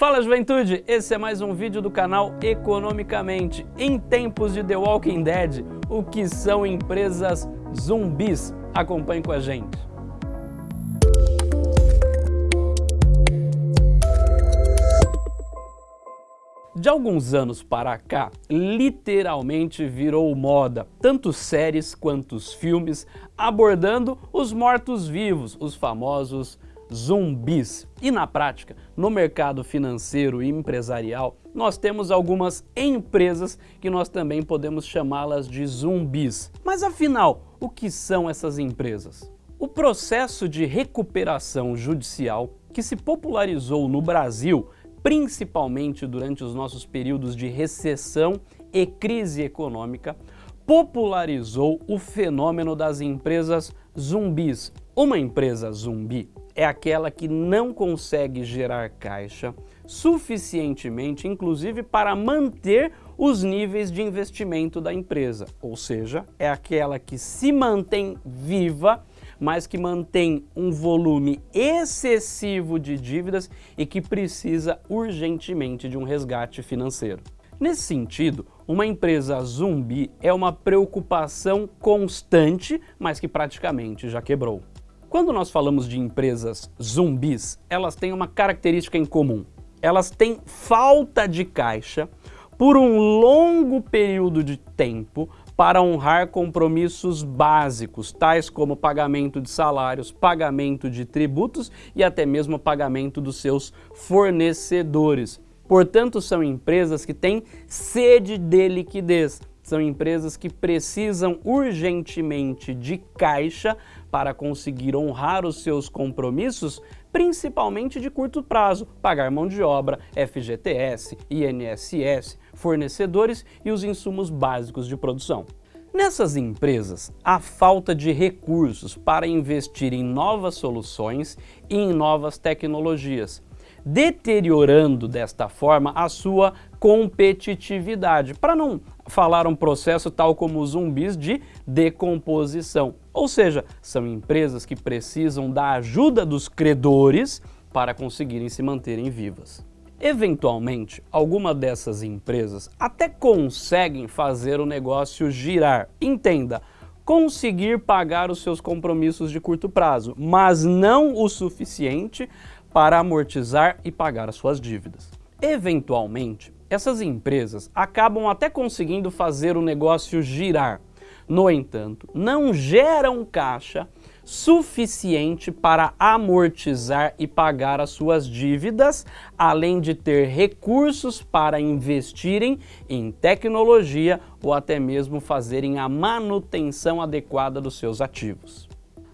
Fala juventude, esse é mais um vídeo do canal Economicamente. Em tempos de The Walking Dead, o que são empresas zumbis? Acompanhe com a gente. De alguns anos para cá, literalmente virou moda, tanto séries quanto filmes, abordando os mortos-vivos, os famosos zumbis. E na prática, no mercado financeiro e empresarial, nós temos algumas empresas que nós também podemos chamá-las de zumbis. Mas afinal, o que são essas empresas? O processo de recuperação judicial que se popularizou no Brasil principalmente durante os nossos períodos de recessão e crise econômica, popularizou o fenômeno das empresas zumbis. Uma empresa zumbi é aquela que não consegue gerar caixa suficientemente, inclusive para manter os níveis de investimento da empresa, ou seja, é aquela que se mantém viva mas que mantém um volume excessivo de dívidas e que precisa urgentemente de um resgate financeiro. Nesse sentido, uma empresa zumbi é uma preocupação constante, mas que praticamente já quebrou. Quando nós falamos de empresas zumbis, elas têm uma característica em comum. Elas têm falta de caixa por um longo período de tempo para honrar compromissos básicos, tais como pagamento de salários, pagamento de tributos e até mesmo pagamento dos seus fornecedores. Portanto, são empresas que têm sede de liquidez, são empresas que precisam urgentemente de caixa para conseguir honrar os seus compromissos, principalmente de curto prazo, pagar mão de obra, FGTS, INSS, fornecedores e os insumos básicos de produção. Nessas empresas, a falta de recursos para investir em novas soluções e em novas tecnologias, deteriorando desta forma a sua competitividade, para não falar um processo tal como os zumbis de decomposição. Ou seja, são empresas que precisam da ajuda dos credores para conseguirem se manterem vivas. Eventualmente, alguma dessas empresas até conseguem fazer o negócio girar. Entenda, conseguir pagar os seus compromissos de curto prazo, mas não o suficiente para amortizar e pagar as suas dívidas. Eventualmente, essas empresas acabam até conseguindo fazer o negócio girar. No entanto, não geram caixa suficiente para amortizar e pagar as suas dívidas, além de ter recursos para investirem em tecnologia ou até mesmo fazerem a manutenção adequada dos seus ativos.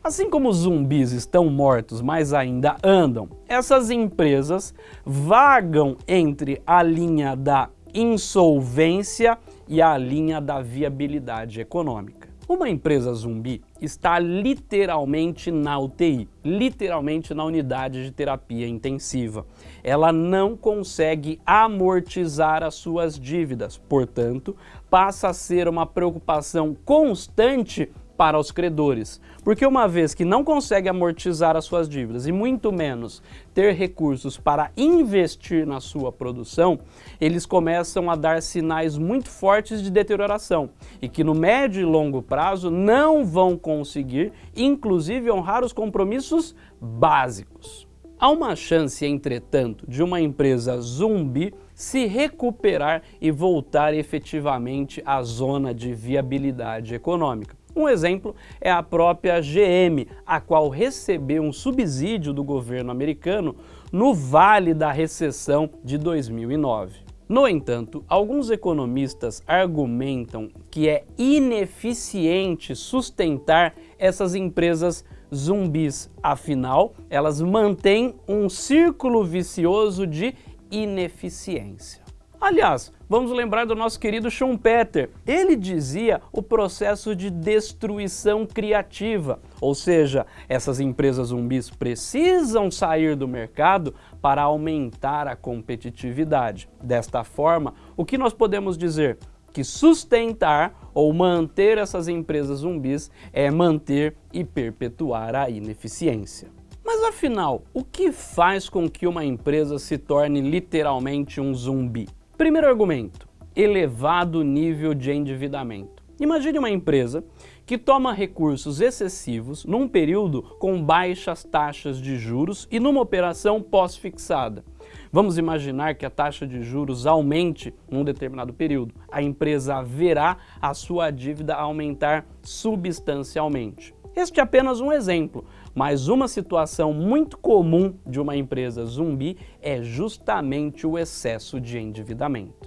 Assim como os zumbis estão mortos, mas ainda andam, essas empresas vagam entre a linha da insolvência e a linha da viabilidade econômica. Uma empresa zumbi está literalmente na UTI, literalmente na unidade de terapia intensiva. Ela não consegue amortizar as suas dívidas, portanto, passa a ser uma preocupação constante para os credores. Porque uma vez que não consegue amortizar as suas dívidas e muito menos ter recursos para investir na sua produção, eles começam a dar sinais muito fortes de deterioração e que no médio e longo prazo não vão conseguir, inclusive, honrar os compromissos básicos. Há uma chance, entretanto, de uma empresa zumbi se recuperar e voltar efetivamente à zona de viabilidade econômica. Um exemplo é a própria GM, a qual recebeu um subsídio do governo americano no vale da recessão de 2009. No entanto, alguns economistas argumentam que é ineficiente sustentar essas empresas zumbis, afinal, elas mantêm um círculo vicioso de ineficiência. Aliás, vamos lembrar do nosso querido Schumpeter. Ele dizia o processo de destruição criativa, ou seja, essas empresas zumbis precisam sair do mercado para aumentar a competitividade. Desta forma, o que nós podemos dizer? Que sustentar ou manter essas empresas zumbis é manter e perpetuar a ineficiência. Mas afinal, o que faz com que uma empresa se torne literalmente um zumbi? Primeiro argumento, elevado nível de endividamento. Imagine uma empresa que toma recursos excessivos num período com baixas taxas de juros e numa operação pós-fixada. Vamos imaginar que a taxa de juros aumente num determinado período. A empresa verá a sua dívida aumentar substancialmente. Este é apenas um exemplo, mas uma situação muito comum de uma empresa zumbi é justamente o excesso de endividamento.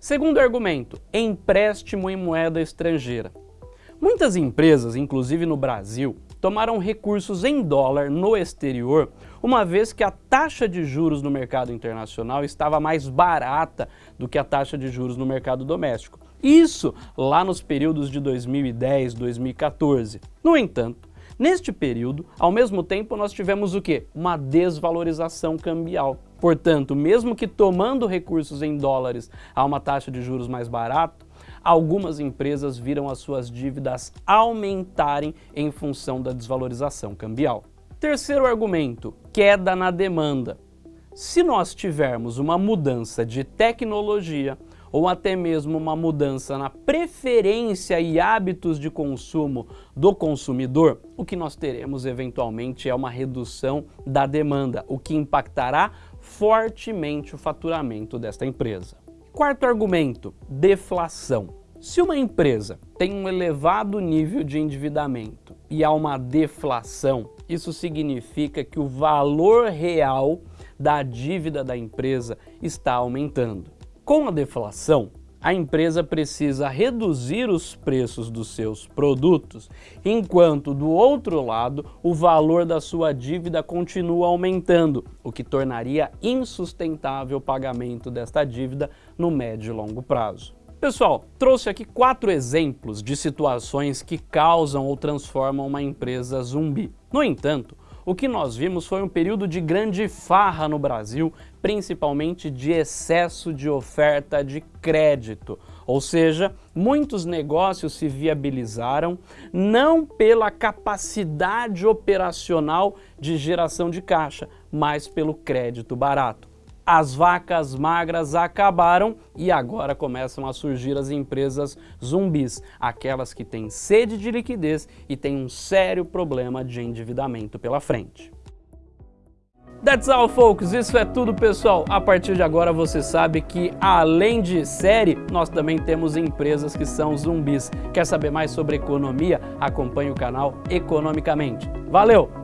Segundo argumento, empréstimo em moeda estrangeira. Muitas empresas, inclusive no Brasil, tomaram recursos em dólar no exterior, uma vez que a taxa de juros no mercado internacional estava mais barata do que a taxa de juros no mercado doméstico. Isso lá nos períodos de 2010, 2014. No entanto, neste período, ao mesmo tempo, nós tivemos o quê? Uma desvalorização cambial. Portanto, mesmo que tomando recursos em dólares a uma taxa de juros mais barata, algumas empresas viram as suas dívidas aumentarem em função da desvalorização cambial. Terceiro argumento, queda na demanda. Se nós tivermos uma mudança de tecnologia, ou até mesmo uma mudança na preferência e hábitos de consumo do consumidor, o que nós teremos eventualmente é uma redução da demanda, o que impactará fortemente o faturamento desta empresa. Quarto argumento, deflação. Se uma empresa tem um elevado nível de endividamento e há uma deflação, isso significa que o valor real da dívida da empresa está aumentando. Com a deflação, a empresa precisa reduzir os preços dos seus produtos, enquanto do outro lado o valor da sua dívida continua aumentando, o que tornaria insustentável o pagamento desta dívida no médio e longo prazo. Pessoal, trouxe aqui quatro exemplos de situações que causam ou transformam uma empresa zumbi. No entanto, o que nós vimos foi um período de grande farra no Brasil, principalmente de excesso de oferta de crédito. Ou seja, muitos negócios se viabilizaram não pela capacidade operacional de geração de caixa, mas pelo crédito barato as vacas magras acabaram e agora começam a surgir as empresas zumbis, aquelas que têm sede de liquidez e têm um sério problema de endividamento pela frente. That's all, folks. Isso é tudo, pessoal. A partir de agora você sabe que, além de série, nós também temos empresas que são zumbis. Quer saber mais sobre economia? Acompanhe o canal Economicamente. Valeu!